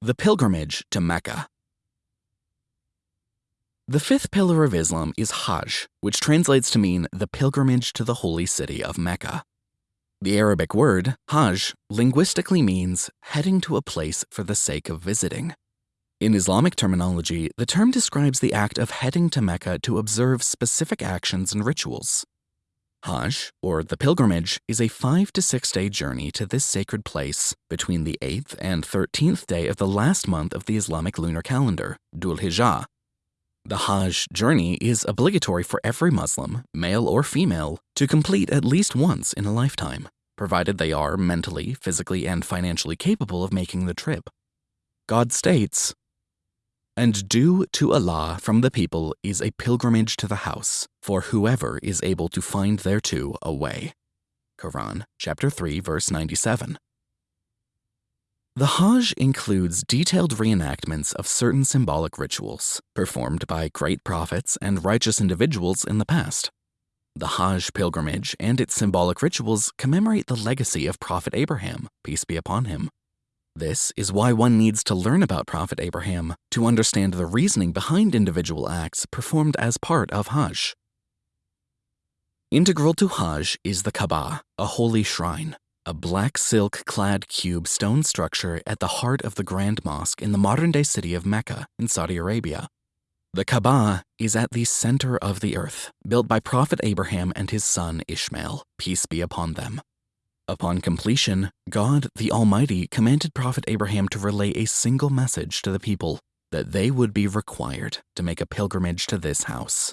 The Pilgrimage to Mecca. The fifth pillar of Islam is Hajj, which translates to mean the pilgrimage to the holy city of Mecca. The Arabic word, Hajj, linguistically means heading to a place for the sake of visiting. In Islamic terminology, the term describes the act of heading to Mecca to observe specific actions and rituals. Hajj, or the pilgrimage, is a five to six day journey to this sacred place between the 8th and 13th day of the last month of the Islamic lunar calendar, Dhul Hijjah. The Hajj journey is obligatory for every Muslim, male or female, to complete at least once in a lifetime, provided they are mentally, physically, and financially capable of making the trip. God states, and due to Allah from the people is a pilgrimage to the house, for whoever is able to find thereto a way. Quran, chapter 3, verse 97. The Hajj includes detailed reenactments of certain symbolic rituals performed by great prophets and righteous individuals in the past. The Hajj pilgrimage and its symbolic rituals commemorate the legacy of Prophet Abraham, peace be upon him, this is why one needs to learn about Prophet Abraham to understand the reasoning behind individual acts performed as part of Hajj. Integral to Hajj is the Kaaba, a holy shrine, a black silk clad cube stone structure at the heart of the Grand Mosque in the modern day city of Mecca in Saudi Arabia. The Kaaba is at the center of the earth, built by Prophet Abraham and his son Ishmael, peace be upon them. Upon completion, God the Almighty commanded Prophet Abraham to relay a single message to the people that they would be required to make a pilgrimage to this house.